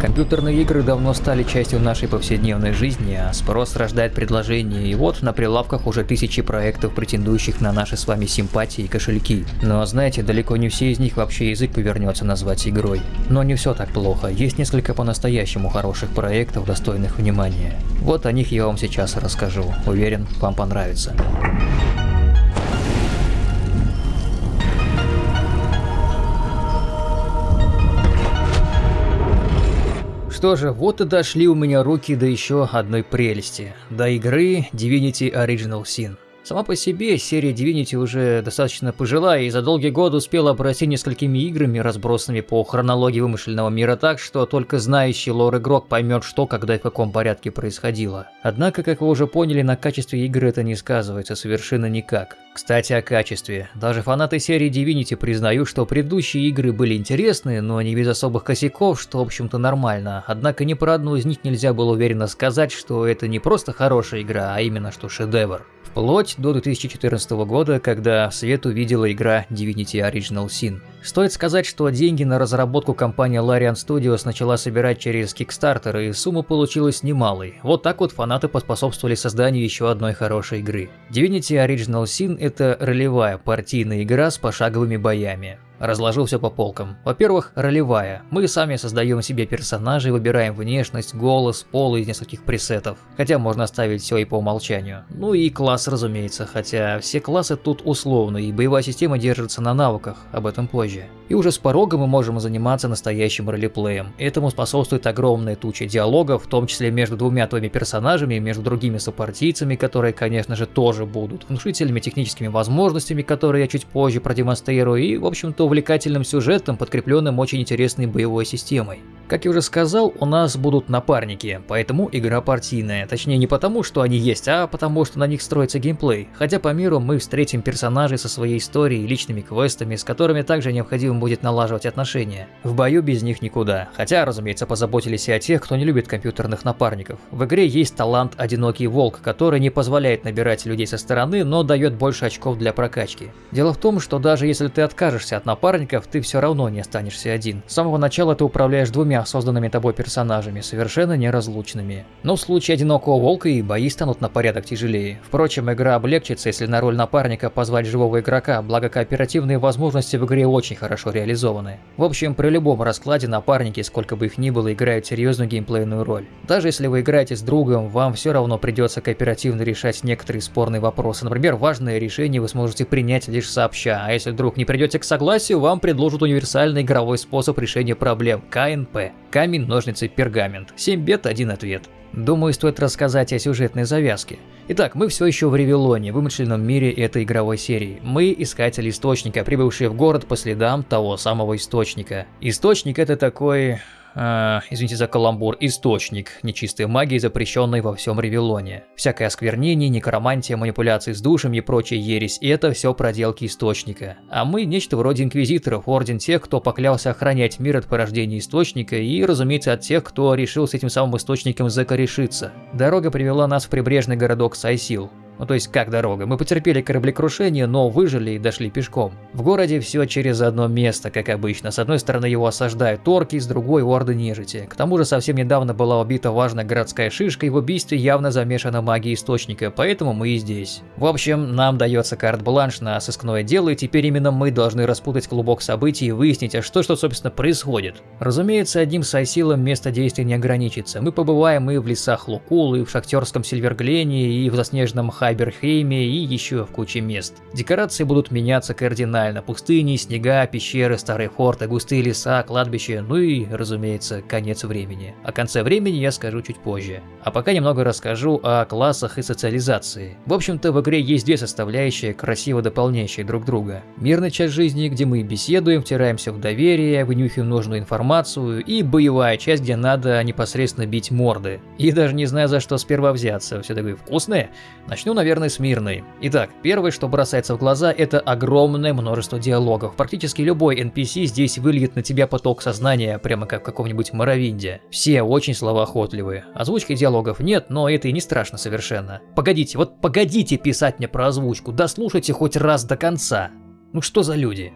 Компьютерные игры давно стали частью нашей повседневной жизни, а спрос рождает предложения, и вот на прилавках уже тысячи проектов, претендующих на наши с вами симпатии и кошельки. Но знаете, далеко не все из них вообще язык повернется назвать игрой. Но не все так плохо, есть несколько по-настоящему хороших проектов, достойных внимания. Вот о них я вам сейчас расскажу, уверен, вам понравится. Что же, вот и дошли у меня руки до еще одной прелести, до игры Divinity Original Sin. Сама по себе серия Divinity уже достаточно пожилая и за долгие годы успела обрасти несколькими играми, разбросанными по хронологии вымышленного мира так, что только знающий лор игрок поймет, что, когда и в каком порядке происходило. Однако, как вы уже поняли, на качестве игры это не сказывается совершенно никак. Кстати, о качестве. Даже фанаты серии Divinity признают, что предыдущие игры были интересны, но не без особых косяков, что в общем-то нормально. Однако ни про одну из них нельзя было уверенно сказать, что это не просто хорошая игра, а именно что шедевр. Вплоть до 2014 года, когда свет увидела игра Divinity Original Sin. Стоит сказать, что деньги на разработку компания Larian Studios начала собирать через Kickstarter, и сумма получилась немалой. Вот так вот фанаты поспособствовали созданию еще одной хорошей игры. Divinity Original Sin – это ролевая партийная игра с пошаговыми боями. Разложил все по полкам. Во-первых, ролевая. Мы сами создаем себе персонажей, выбираем внешность, голос, пол из нескольких пресетов. Хотя можно оставить все и по умолчанию. Ну и класс, разумеется, хотя все классы тут условны, и боевая система держится на навыках, об этом позже. И уже с порога мы можем заниматься настоящим ролеплеем. Этому способствует огромная туча диалогов, в том числе между двумя твоими персонажами и между другими сопартийцами, которые, конечно же, тоже будут внушительными техническими возможностями, которые я чуть позже продемонстрирую, и, в общем-то, увлекательным сюжетом, подкрепленным очень интересной боевой системой. Как я уже сказал, у нас будут напарники, поэтому игра партийная. Точнее не потому, что они есть, а потому, что на них строится геймплей. Хотя по миру мы встретим персонажей со своей историей личными квестами, с которыми также необходимо будет налаживать отношения. В бою без них никуда. Хотя, разумеется, позаботились и о тех, кто не любит компьютерных напарников. В игре есть талант «Одинокий волк», который не позволяет набирать людей со стороны, но дает больше очков для прокачки. Дело в том, что даже если ты откажешься от напарников, ты все равно не останешься один. С самого начала ты управляешь двумя созданными тобой персонажами, совершенно неразлучными. Но в случае Одинокого Волка и бои станут на порядок тяжелее. Впрочем, игра облегчится, если на роль напарника позвать живого игрока, благо кооперативные возможности в игре очень хорошо реализованы. В общем, при любом раскладе напарники, сколько бы их ни было, играют серьезную геймплейную роль. Даже если вы играете с другом, вам все равно придется кооперативно решать некоторые спорные вопросы. Например, важное решение вы сможете принять лишь сообща, а если вдруг не придете к согласию, вам предложат универсальный игровой способ решения проблем – КНП. Камень, ножницы, пергамент. 7 бет, один ответ. Думаю, стоит рассказать о сюжетной завязке. Итак, мы все еще в Ревелоне, вымышленном мире этой игровой серии. Мы искатели источника, прибывшие в город по следам того самого источника. Источник это такой э, извините за каламбур, источник нечистой магии, запрещенной во всем Ревелоне. Всякое осквернение, некромантия, манипуляции с душами и прочая ересь – это все проделки источника. А мы нечто вроде инквизиторов, орден тех, кто поклялся охранять мир от порождения источника и, разумеется, от тех, кто решил с этим самым источником закорешиться. Дорога привела нас в прибрежный городок Сайсил. Ну то есть как дорога. Мы потерпели кораблекрушение, но выжили и дошли пешком. В городе все через одно место, как обычно. С одной стороны его осаждают орки, с другой орды нежити. К тому же совсем недавно была убита важная городская шишка, и в убийстве явно замешана магия источника, поэтому мы и здесь. В общем, нам дается карт-бланш на сыскное дело, и теперь именно мы должны распутать клубок событий и выяснить, а что, что собственно происходит. Разумеется, одним сайсилом место действия не ограничится. Мы побываем и в лесах Лукул, и в шахтерском Сильверглене, и в заснеженном Хай Хайберхейме и еще в куче мест. Декорации будут меняться кардинально. Пустыни, снега, пещеры, старые форты, густые леса, кладбища, ну и, разумеется, конец времени. О конце времени я скажу чуть позже. А пока немного расскажу о классах и социализации. В общем-то, в игре есть две составляющие, красиво дополняющие друг друга. Мирная часть жизни, где мы беседуем, втираемся в доверие, вынюхиваем нужную информацию, и боевая часть, где надо непосредственно бить морды. И даже не знаю за что сперва взяться, все такое вкусное. Начну наверное, с мирной. Итак, первое, что бросается в глаза, это огромное множество диалогов. Практически любой NPC здесь выльет на тебя поток сознания, прямо как в каком-нибудь Моровинде. Все очень словоохотливые. Озвучки диалогов нет, но это и не страшно совершенно. Погодите, вот погодите писать мне про озвучку, дослушайте хоть раз до конца. Ну что за люди?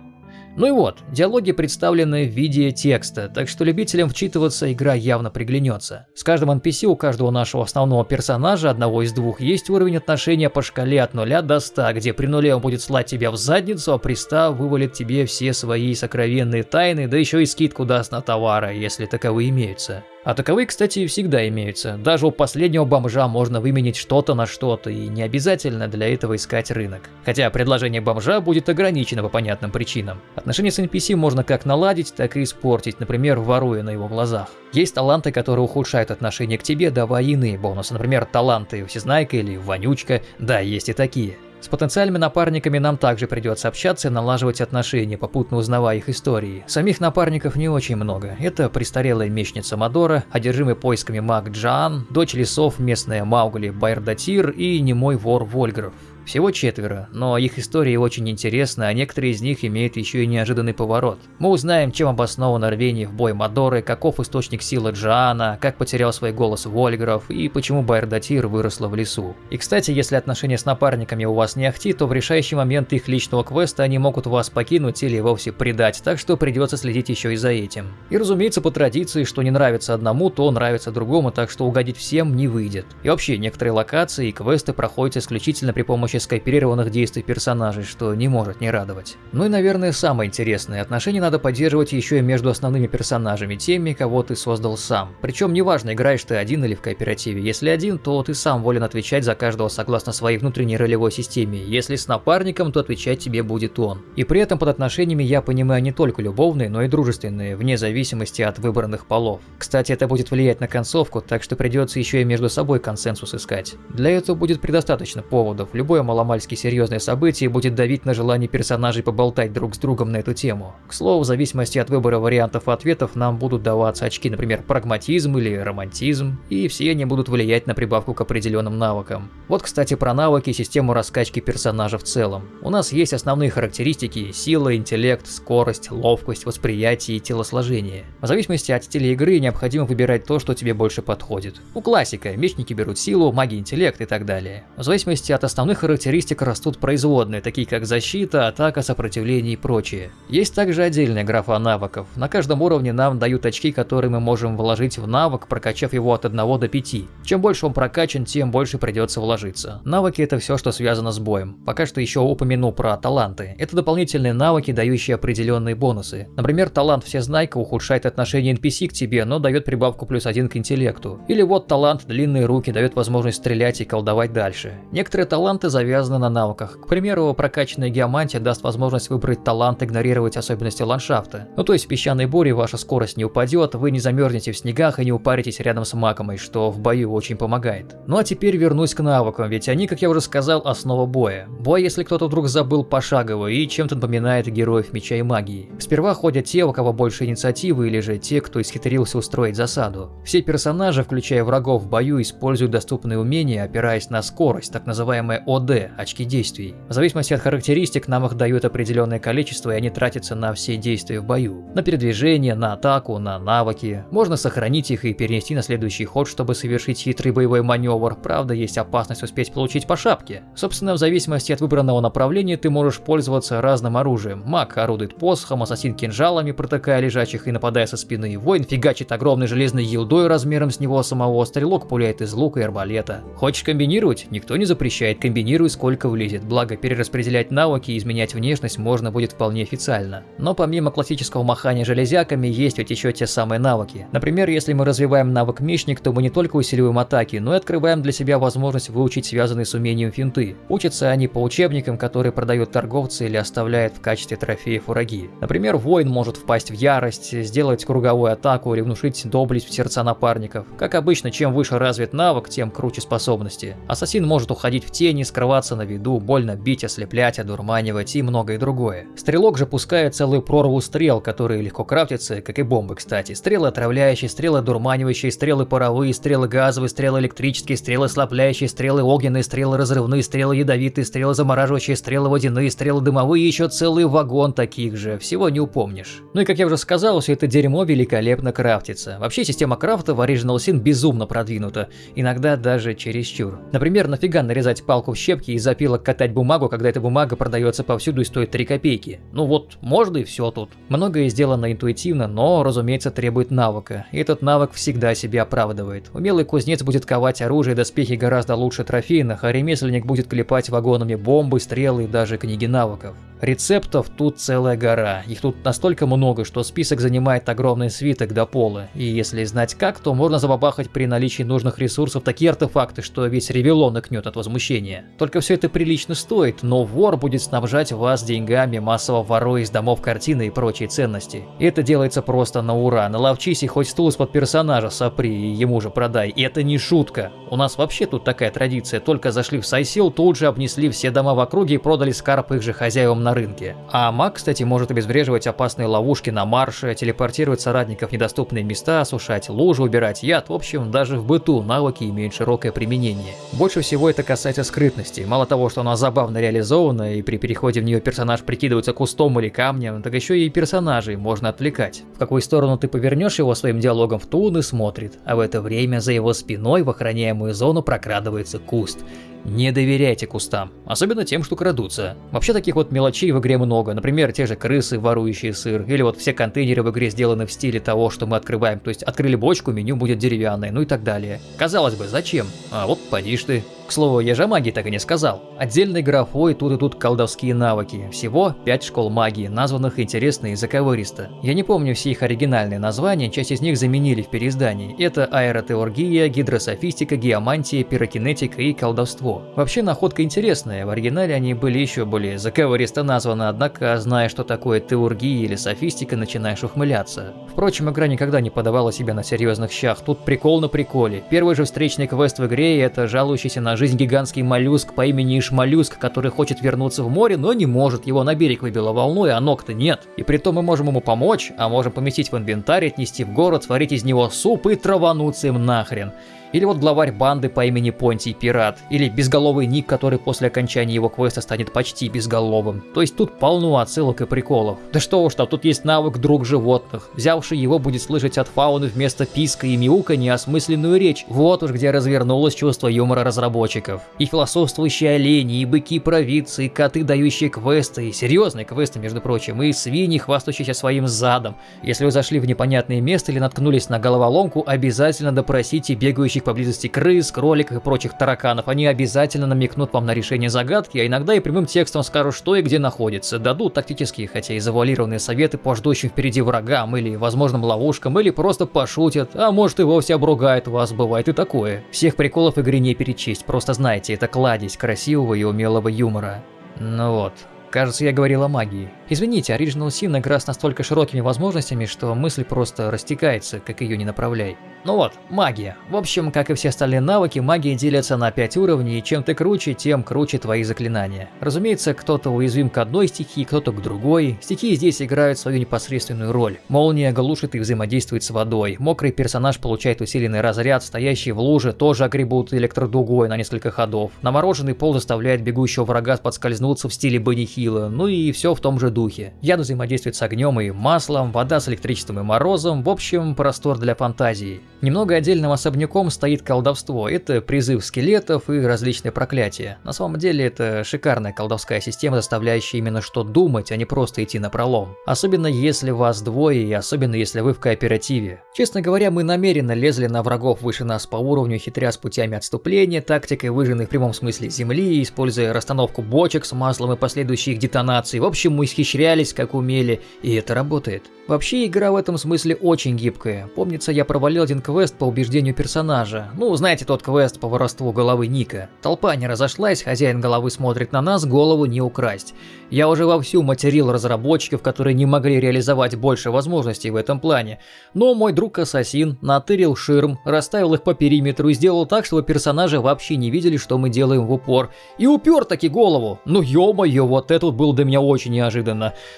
Ну и вот, диалоги представлены в виде текста, так что любителям вчитываться игра явно приглянется. С каждым NPC у каждого нашего основного персонажа, одного из двух, есть уровень отношения по шкале от 0 до 100, где при нуле он будет слать тебя в задницу, а при 100 вывалит тебе все свои сокровенные тайны, да еще и скидку даст на товары, если таковые имеются. А таковые, кстати, всегда имеются. Даже у последнего бомжа можно выменить что-то на что-то, и не обязательно для этого искать рынок. Хотя предложение бомжа будет ограничено по понятным причинам. Отношения с NPC можно как наладить, так и испортить, например, воруя на его глазах. Есть таланты, которые ухудшают отношение к тебе, давая иные бонусы, например, таланты Всезнайка или Вонючка, да, есть и такие. С потенциальными напарниками нам также придется общаться и налаживать отношения, попутно узнавая их истории. Самих напарников не очень много. Это престарелая мечница Мадора, одержимый поисками маг Джан, дочь лесов местная Маугли Байрдатир и немой вор Вольгров. Всего четверо, но их истории очень интересны, а некоторые из них имеют еще и неожиданный поворот. Мы узнаем, чем обосновано рвение в бой Мадоры, каков источник силы Джана, как потерял свой голос Вольгров и почему Байрдатир выросла в лесу. И кстати, если отношения с напарниками у вас не ахти, то в решающий момент их личного квеста они могут вас покинуть или вовсе предать, так что придется следить еще и за этим. И разумеется, по традиции, что не нравится одному, то нравится другому, так что угодить всем не выйдет. И вообще, некоторые локации и квесты проходят исключительно при помощи помощи скооперированных действий персонажей, что не может не радовать. Ну и, наверное, самое интересное, отношения надо поддерживать еще и между основными персонажами, теми, кого ты создал сам. Причем неважно, играешь ты один или в кооперативе. Если один, то ты сам волен отвечать за каждого согласно своей внутренней ролевой системе. Если с напарником, то отвечать тебе будет он. И при этом под отношениями я понимаю не только любовные, но и дружественные, вне зависимости от выбранных полов. Кстати, это будет влиять на концовку, так что придется еще и между собой консенсус искать. Для этого будет предостаточно поводов. Любое Любое маломальски серьезное событие будет давить на желание персонажей поболтать друг с другом на эту тему. К слову, в зависимости от выбора вариантов ответов нам будут даваться очки, например, прагматизм или романтизм, и все они будут влиять на прибавку к определенным навыкам. Вот, кстати, про навыки и систему раскачки персонажа в целом. У нас есть основные характеристики – сила, интеллект, скорость, ловкость, восприятие и телосложение. В зависимости от стиля игры необходимо выбирать то, что тебе больше подходит. У классика – мечники берут силу, маги интеллект и так далее. В зависимости от основных характеристик растут производные, такие как защита, атака, сопротивление и прочее. Есть также отдельная графа навыков. На каждом уровне нам дают очки, которые мы можем вложить в навык, прокачав его от 1 до 5. Чем больше он прокачан, тем больше придется вложиться. Навыки это все, что связано с боем. Пока что еще упомяну про таланты. Это дополнительные навыки, дающие определенные бонусы. Например, талант Всезнайка ухудшает отношение NPC к тебе, но дает прибавку плюс один к интеллекту. Или вот талант Длинные руки дает возможность стрелять и колдовать дальше. Некоторые таланты за завязаны на навыках. К примеру, прокачанная геомантия даст возможность выбрать талант игнорировать особенности ландшафта. Ну то есть в песчаной буре ваша скорость не упадет, вы не замерзнете в снегах и не упаритесь рядом с макомой, что в бою очень помогает. Ну а теперь вернусь к навыкам, ведь они, как я уже сказал, основа боя. Бой, если кто-то вдруг забыл пошагово и чем-то напоминает героев меча и магии. Сперва ходят те, у кого больше инициативы, или же те, кто исхитрился устроить засаду. Все персонажи, включая врагов в бою, используют доступные умения, опираясь на скорость, так называемая ОД, очки действий. В зависимости от характеристик нам их дают определенное количество и они тратятся на все действия в бою. На передвижение, на атаку, на навыки. Можно сохранить их и перенести на следующий ход, чтобы совершить хитрый боевой маневр, правда есть опасность успеть получить по шапке. Собственно, в зависимости от выбранного направления ты можешь пользоваться разным оружием. Маг орудует посохом, ассасин кинжалами, протыкая лежачих и нападая со спины. Воин фигачит огромной железной елдой размером с него самого, стрелок пуляет из лука и арбалета. Хочешь комбинировать? Никто не запрещает, комбинируй сколько влезет, благо перераспределять навыки и изменять внешность можно будет вполне официально. Но помимо классического махания железяками, есть ведь еще те самые навыки. Например, если мы развиваем навык мечник, то мы не только усиливаем атаки, но и открываем для себя возможность выучить связанные с умением финты. Учатся они по учебникам, которые продают торговцы или оставляют в качестве трофеев враги. Например, воин может впасть в ярость, сделать круговую атаку или внушить доблесть в сердца напарников. Как обычно, чем выше развит навык, тем круче способности. Ассасин может уходить в тени, скрываться оставаться на виду, больно бить, ослеплять, одурманивать и многое другое. Стрелок же пускает целую прорву стрел, которые легко крафтятся, как и бомбы, кстати. Стрелы отравляющие, стрелы одурманивающие, стрелы паровые, стрелы газовые, стрелы электрические, стрелы слабляющие, стрелы огненные, стрелы разрывные, стрелы ядовитые, стрелы замораживающие, стрелы водяные, стрелы дымовые еще целый вагон таких же. Всего не упомнишь. Ну и как я уже сказал, все это дерьмо великолепно крафтится. Вообще система крафта в Original Sin безумно продвинута, иногда даже чересчур. Например, нафига нарезать палку в щепки скрепки и запилок катать бумагу, когда эта бумага продается повсюду и стоит 3 копейки. Ну вот, можно и все тут. Многое сделано интуитивно, но, разумеется, требует навыка. И этот навык всегда себя оправдывает. Умелый кузнец будет ковать оружие и доспехи гораздо лучше трофейных, а ремесленник будет клепать вагонами бомбы, стрелы и даже книги навыков. Рецептов тут целая гора, их тут настолько много, что список занимает огромный свиток до пола, и если знать как, то можно забабахать при наличии нужных ресурсов такие артефакты, что весь ревелон икнет от возмущения. Только все это прилично стоит, но вор будет снабжать вас деньгами, массово воруя из домов картины и прочие ценности. Это делается просто на ура, наловчись и хоть стул из-под персонажа сопри и ему же продай, и это не шутка. У нас вообще тут такая традиция, только зашли в Сайсил, тут же обнесли все дома в округе и продали скарп их же хозяевам на рынке. А маг, кстати, может обезвреживать опасные ловушки на марше, телепортировать соратников в недоступные места, осушать лужи, убирать яд, в общем, даже в быту навыки имеют широкое применение. Больше всего это касается скрытности. Мало того, что она забавно реализована, и при переходе в нее персонаж прикидывается кустом или камнем, так еще и персонажей можно отвлекать. В какую сторону ты повернешь его своим диалогом в ту он и смотрит, а в это время за его спиной в охраняемую зону прокрадывается куст. Не доверяйте кустам, особенно тем, что крадутся. Вообще таких вот мелочей в игре много, например, те же крысы, ворующие сыр, или вот все контейнеры в игре сделаны в стиле того, что мы открываем, то есть открыли бочку, меню будет деревянное, ну и так далее. Казалось бы, зачем? А вот поди ты. К слову, я же магии так и не сказал. Отдельной графой тут и тут колдовские навыки. Всего 5 школ магии, названных интересно и заковыристо. Я не помню все их оригинальные названия, часть из них заменили в переиздании. Это аэротеоргия, гидрософистика, геомантия, пирокинетика и колдовство. Вообще находка интересная, в оригинале они были еще более заковыристо названы, однако, зная, что такое теургия или софистика, начинаешь ухмыляться. Впрочем, игра никогда не подавала себя на серьезных щах, тут прикол на приколе. Первый же встречный квест в игре – это жалующийся на жизнь гигантский моллюск по имени Ишмоллюск, который хочет вернуться в море, но не может, его на берег выбило волной, а ног-то нет. И при том мы можем ему помочь, а можем поместить в инвентарь, отнести в город, сварить из него суп и травануться им нахрен. Или вот главарь банды по имени Понтий Пират. Или безголовый Ник, который после окончания его квеста станет почти безголовым. То есть тут полно отсылок и приколов. Да что уж там, тут есть навык друг животных. Взявший его будет слышать от фауны вместо писка и мяука неосмысленную речь. Вот уж где развернулось чувство юмора разработчиков. И философствующие олени, и быки-провидцы, и коты, дающие квесты, и серьезные квесты, между прочим, и свиньи, хвастающиеся своим задом. Если вы зашли в непонятное место или наткнулись на головоломку, обязательно допросите бегающих находящих поблизости крыс, кроликов и прочих тараканов. Они обязательно намекнут вам на решение загадки, а иногда и прямым текстом скажут, что и где находится. Дадут тактические, хотя и завуалированные советы по ждущим впереди врагам или возможным ловушкам, или просто пошутят, а может и вовсе обругают вас, бывает и такое. Всех приколов в игре не перечесть, просто знайте, это кладезь красивого и умелого юмора. Ну вот, Кажется, я говорил о магии. Извините, Original Sin игра с настолько широкими возможностями, что мысль просто растекается, как ее не направляй. Ну вот, магия. В общем, как и все остальные навыки, магия делится на 5 уровней, и чем ты круче, тем круче твои заклинания. Разумеется, кто-то уязвим к одной стихии, кто-то к другой. Стихии здесь играют свою непосредственную роль. Молния глушит и взаимодействует с водой. Мокрый персонаж получает усиленный разряд, стоящий в луже тоже огребут электродугой на несколько ходов. Намороженный пол заставляет бегущего врага подскользнуться в стиле Бенни Хилла, ну и все в том же духе. Яд взаимодействует с огнем и маслом, вода с электричеством и морозом, в общем, простор для фантазии. Немного отдельным особняком стоит колдовство. Это призыв скелетов и различные проклятия. На самом деле это шикарная колдовская система, заставляющая именно что думать, а не просто идти на пролом. Особенно если вас двое и особенно если вы в кооперативе. Честно говоря, мы намеренно лезли на врагов выше нас по уровню, хитря с путями отступления, тактикой выжженной в прямом смысле земли, используя расстановку бочек с маслом и последующие их детонации. В общем, мы исхищрялись как умели, и это работает. Вообще игра в этом смысле очень гибкая. Помнится, я провалил один квест по убеждению персонажа. Ну, знаете тот квест по воровству головы Ника. Толпа не разошлась, хозяин головы смотрит на нас, голову не украсть. Я уже вовсю материл разработчиков, которые не могли реализовать больше возможностей в этом плане. Но мой друг-ассасин натырил ширм, расставил их по периметру и сделал так, чтобы персонажи вообще не видели, что мы делаем в упор. И упер таки голову. Ну ё-моё, вот это вот было для меня очень неожиданно.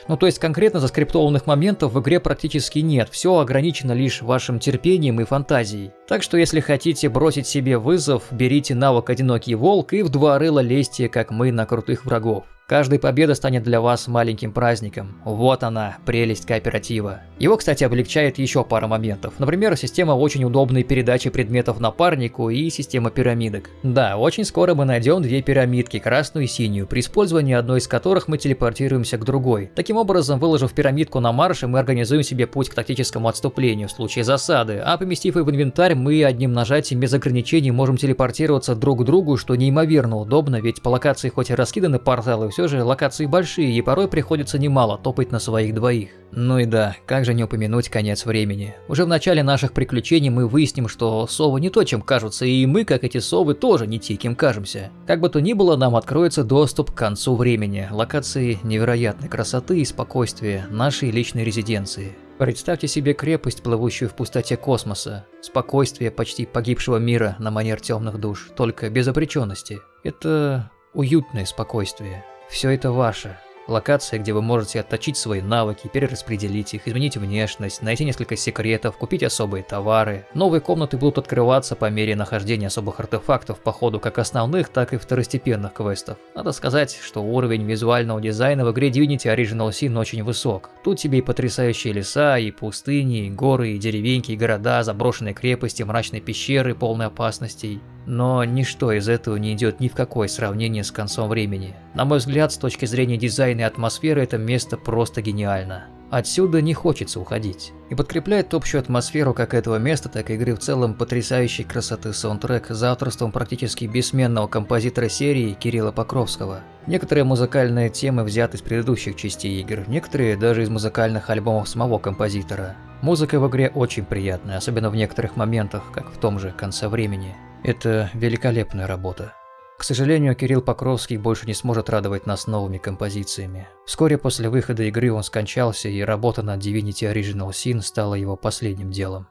Ну то есть конкретно заскриптованных моментов в игре практически нет, все ограничено лишь вашим терпением и фантазией. Так что если хотите бросить себе вызов, берите навык «Одинокий волк» и в два рыла лезьте, как мы, на крутых врагов. Каждая победа станет для вас маленьким праздником. Вот она, прелесть кооператива. Его, кстати, облегчает еще пара моментов. Например, система очень удобной передачи предметов напарнику и система пирамидок. Да, очень скоро мы найдем две пирамидки, красную и синюю, при использовании одной из которых мы телепортируемся к другой. Таким образом, выложив пирамидку на марше, мы организуем себе путь к тактическому отступлению в случае засады, а поместив ее в инвентарь, мы одним нажатием без ограничений можем телепортироваться друг к другу, что неимоверно удобно, ведь по локации хоть и раскиданы порталы, все же локации большие, и порой приходится немало топать на своих двоих. Ну и да, как же не упомянуть конец времени. Уже в начале наших приключений мы выясним, что совы не то, чем кажутся, и мы, как эти совы, тоже не те, кем кажемся. Как бы то ни было, нам откроется доступ к концу времени, локации невероятной красоты и спокойствия нашей личной резиденции. Представьте себе крепость, плывущую в пустоте космоса, спокойствие почти погибшего мира на манер темных душ, только без обреченности. Это уютное спокойствие. Все это ваше. Локация, где вы можете отточить свои навыки, перераспределить их, изменить внешность, найти несколько секретов, купить особые товары. Новые комнаты будут открываться по мере нахождения особых артефактов по ходу как основных, так и второстепенных квестов. Надо сказать, что уровень визуального дизайна в игре Divinity Original Sin очень высок. Тут тебе и потрясающие леса, и пустыни, и горы, и деревеньки, и города, заброшенные крепости, мрачные пещеры, полные опасностей. Но ничто из этого не идет ни в какое сравнение с концом времени. На мой взгляд, с точки зрения дизайна и атмосферы, это место просто гениально. Отсюда не хочется уходить. И подкрепляет общую атмосферу как этого места, так и игры в целом потрясающей красоты саундтрек за авторством практически бессменного композитора серии Кирилла Покровского. Некоторые музыкальные темы взяты из предыдущих частей игр, некоторые даже из музыкальных альбомов самого композитора. Музыка в игре очень приятная, особенно в некоторых моментах, как в том же конце времени. Это великолепная работа. К сожалению, Кирилл Покровский больше не сможет радовать нас новыми композициями. Вскоре после выхода игры он скончался, и работа над Divinity Original Sin стала его последним делом.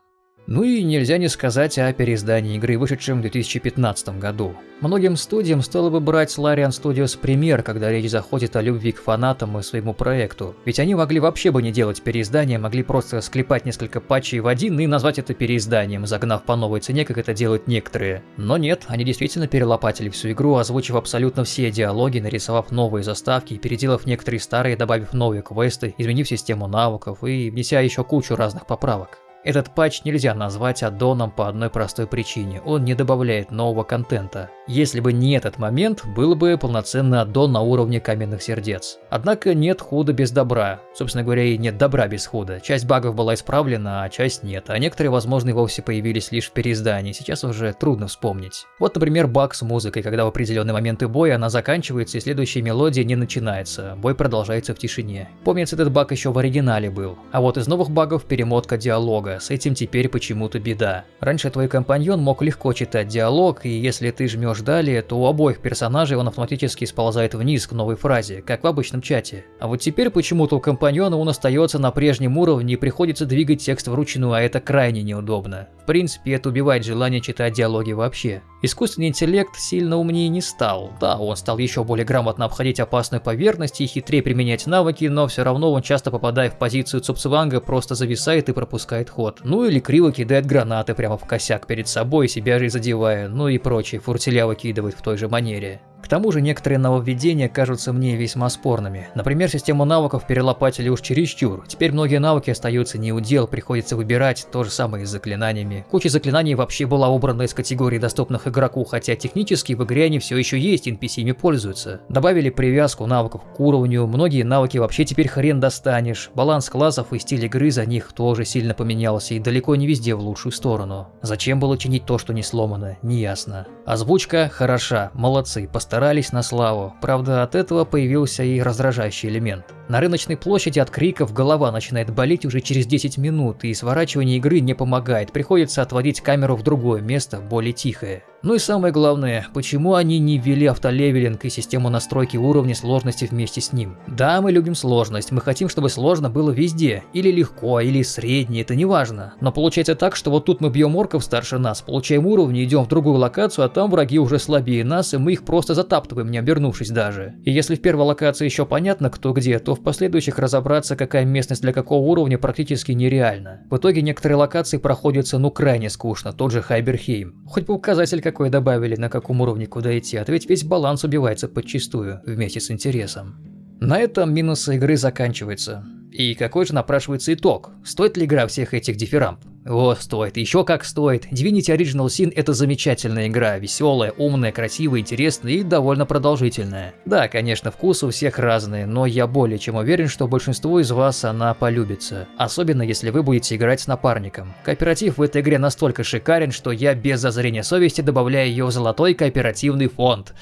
Ну и нельзя не сказать о переиздании игры, вышедшем в 2015 году. Многим студиям стоило бы брать Larian Studios пример, когда речь заходит о любви к фанатам и своему проекту. Ведь они могли вообще бы не делать переиздание, могли просто склепать несколько патчей в один и назвать это переизданием, загнав по новой цене, как это делают некоторые. Но нет, они действительно перелопатили всю игру, озвучив абсолютно все диалоги, нарисовав новые заставки, переделав некоторые старые, добавив новые квесты, изменив систему навыков и внеся еще кучу разных поправок. Этот патч нельзя назвать аддоном по одной простой причине, он не добавляет нового контента. Если бы не этот момент, был бы полноценный аддон на уровне каменных сердец. Однако нет худа без добра. Собственно говоря, и нет добра без худа. Часть багов была исправлена, а часть нет, а некоторые, возможно, и вовсе появились лишь в переиздании, сейчас уже трудно вспомнить. Вот, например, баг с музыкой, когда в определенные моменты боя она заканчивается и следующая мелодия не начинается, бой продолжается в тишине. Помнится, этот баг еще в оригинале был. А вот из новых багов перемотка диалога с этим теперь почему-то беда. Раньше твой компаньон мог легко читать диалог, и если ты жмешь далее, то у обоих персонажей он автоматически сползает вниз к новой фразе, как в обычном чате. А вот теперь почему-то у компаньона он остается на прежнем уровне и приходится двигать текст вручную, а это крайне неудобно. В принципе, это убивает желание читать диалоги вообще. Искусственный интеллект сильно умнее не стал. Да, он стал еще более грамотно обходить опасную поверхность и хитрее применять навыки, но все равно он часто попадая в позицию Цупцванга просто зависает и пропускает ход. Ну или криво кидает гранаты прямо в косяк перед собой, себя же задевая, ну и прочие фуртеля выкидывает в той же манере. К тому же некоторые нововведения кажутся мне весьма спорными. Например, систему навыков перелопатили уж чересчур. Теперь многие навыки остаются не у дел, приходится выбирать, то же самое и с заклинаниями. Куча заклинаний вообще была убрана из категории доступных игроку, хотя технически в игре они все еще есть, NPC ими пользуются. Добавили привязку навыков к уровню, многие навыки вообще теперь хрен достанешь. Баланс классов и стиль игры за них тоже сильно поменялся и далеко не везде в лучшую сторону. Зачем было чинить то, что не сломано, неясно. Озвучка хороша, молодцы, постарались старались на славу, правда от этого появился и раздражающий элемент. На рыночной площади от криков голова начинает болеть уже через 10 минут, и сворачивание игры не помогает, приходится отводить камеру в другое место, более тихое. Ну и самое главное, почему они не ввели автолевелинг и систему настройки уровня сложности вместе с ним? Да, мы любим сложность, мы хотим, чтобы сложно было везде, или легко, или средне, это не важно. Но получается так, что вот тут мы бьем орков старше нас, получаем уровни, идем в другую локацию, а там враги уже слабее нас, и мы их просто затаптываем, не обернувшись даже. И если в первой локации еще понятно кто где, то в последующих разобраться, какая местность для какого уровня практически нереально. В итоге некоторые локации проходятся ну крайне скучно, тот же Хайберхейм. Хоть бы указатель какой добавили, на каком уровне куда идти, а то ведь весь баланс убивается подчистую, вместе с интересом. На этом минусы игры заканчиваются. И какой же напрашивается итог? Стоит ли игра всех этих дифирамб? О, стоит, еще как стоит. Divinity Original Sin это замечательная игра, веселая, умная, красивая, интересная и довольно продолжительная. Да, конечно, вкусы у всех разные, но я более чем уверен, что большинству из вас она полюбится. Особенно если вы будете играть с напарником. Кооператив в этой игре настолько шикарен, что я без зазрения совести добавляю ее в золотой кооперативный фонд.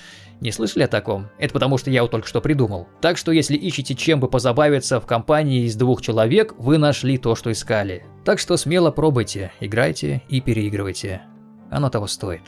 Не слышали о таком? Это потому, что я его только что придумал. Так что если ищете чем бы позабавиться в компании из двух человек, вы нашли то, что искали. Так что смело пробуйте, играйте и переигрывайте. Оно того стоит.